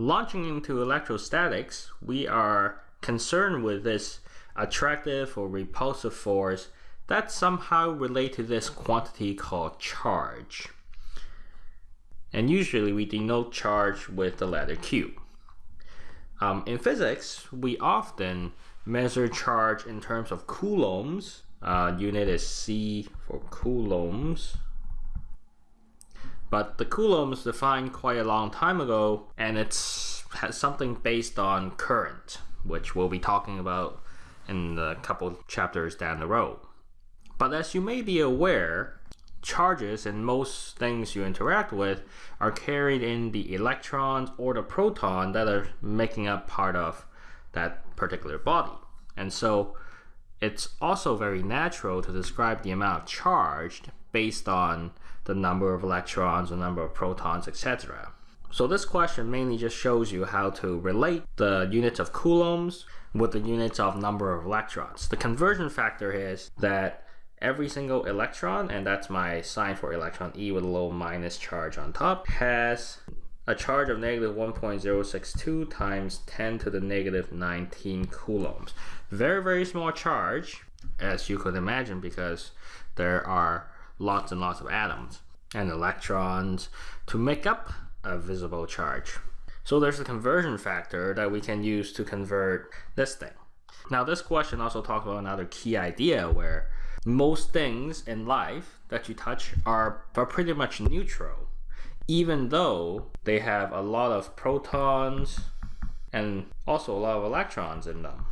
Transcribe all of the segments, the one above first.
launching into electrostatics, we are concerned with this attractive or repulsive force that somehow relate to this quantity called charge. And usually we denote charge with the letter Q. Um, in physics, we often measure charge in terms of coulombs. Uh, unit is C for coulombs. But the coulombs defined quite a long time ago, and it's has something based on current, which we'll be talking about in a couple chapters down the road. But as you may be aware, charges in most things you interact with are carried in the electrons or the proton that are making up part of that particular body. And so it's also very natural to describe the amount charged based on the number of electrons, the number of protons, etc. So this question mainly just shows you how to relate the units of coulombs with the units of number of electrons. The conversion factor is that every single electron, and that's my sign for electron E with a little minus charge on top, has a charge of negative 1.062 times 10 to the negative 19 coulombs. Very, very small charge, as you could imagine, because there are lots and lots of atoms and electrons to make up a visible charge. So there's a conversion factor that we can use to convert this thing. Now this question also talks about another key idea where most things in life that you touch are, are pretty much neutral, even though they have a lot of protons and also a lot of electrons in them.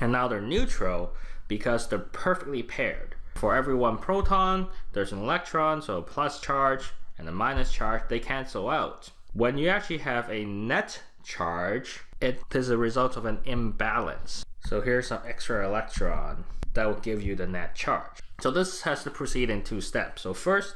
And now they're neutral because they're perfectly paired. For every one proton, there's an electron, so a plus charge and a minus charge, they cancel out. When you actually have a net charge, it is a result of an imbalance. So here's some extra electron that will give you the net charge. So this has to proceed in two steps. So first,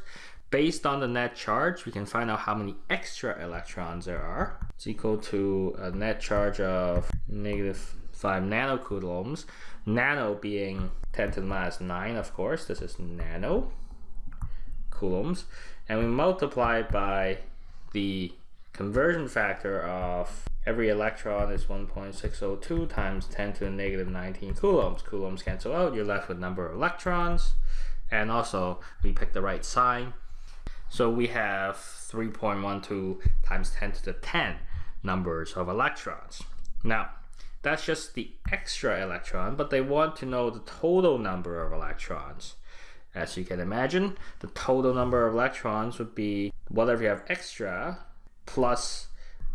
based on the net charge, we can find out how many extra electrons there are. It's equal to a net charge of negative 5 nanocoulombs. Nano being 10 to the minus 9, of course. This is nano coulombs. And we multiply by the conversion factor of every electron is 1.602 times 10 to the negative 19 coulombs. Coulombs cancel out, you're left with number of electrons. And also, we pick the right sign. So we have 3.12 times 10 to the 10 numbers of electrons. Now, that's just the extra electron, but they want to know the total number of electrons. As you can imagine, the total number of electrons would be whatever you have extra plus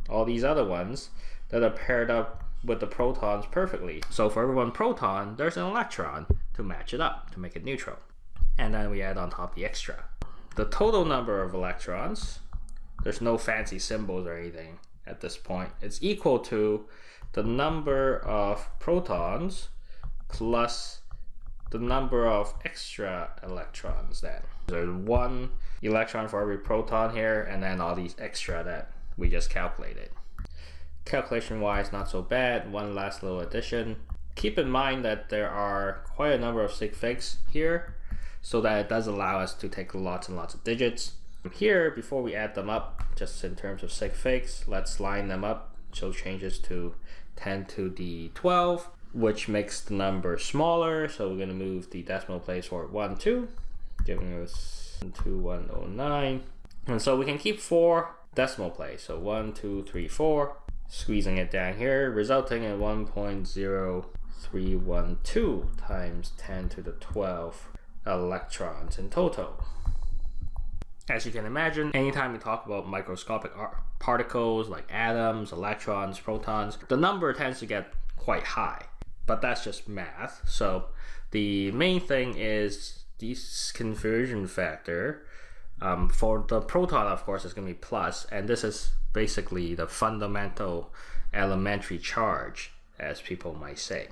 all these other ones that are paired up with the protons perfectly. So for every one proton, there's an electron to match it up, to make it neutral. And then we add on top the extra. The total number of electrons, there's no fancy symbols or anything at this point. It's equal to the number of protons plus the number of extra electrons then. There's one electron for every proton here, and then all these extra that we just calculated. Calculation wise, not so bad. One last little addition. Keep in mind that there are quite a number of sig figs here, so that it does allow us to take lots and lots of digits. Here, before we add them up, just in terms of sig figs, let's line them up. So changes to 10 to the 12, which makes the number smaller. So we're going to move the decimal place for 1, 2, giving us 2109. And so we can keep four decimal place. So 1, 2, 3, 4, squeezing it down here, resulting in 1.0312 times 10 to the 12 electrons in total. As you can imagine, anytime we talk about microscopic particles like atoms, electrons, protons, the number tends to get quite high. But that's just math. So the main thing is this conversion factor um, for the proton, of course, is going to be plus, and this is basically the fundamental elementary charge, as people might say.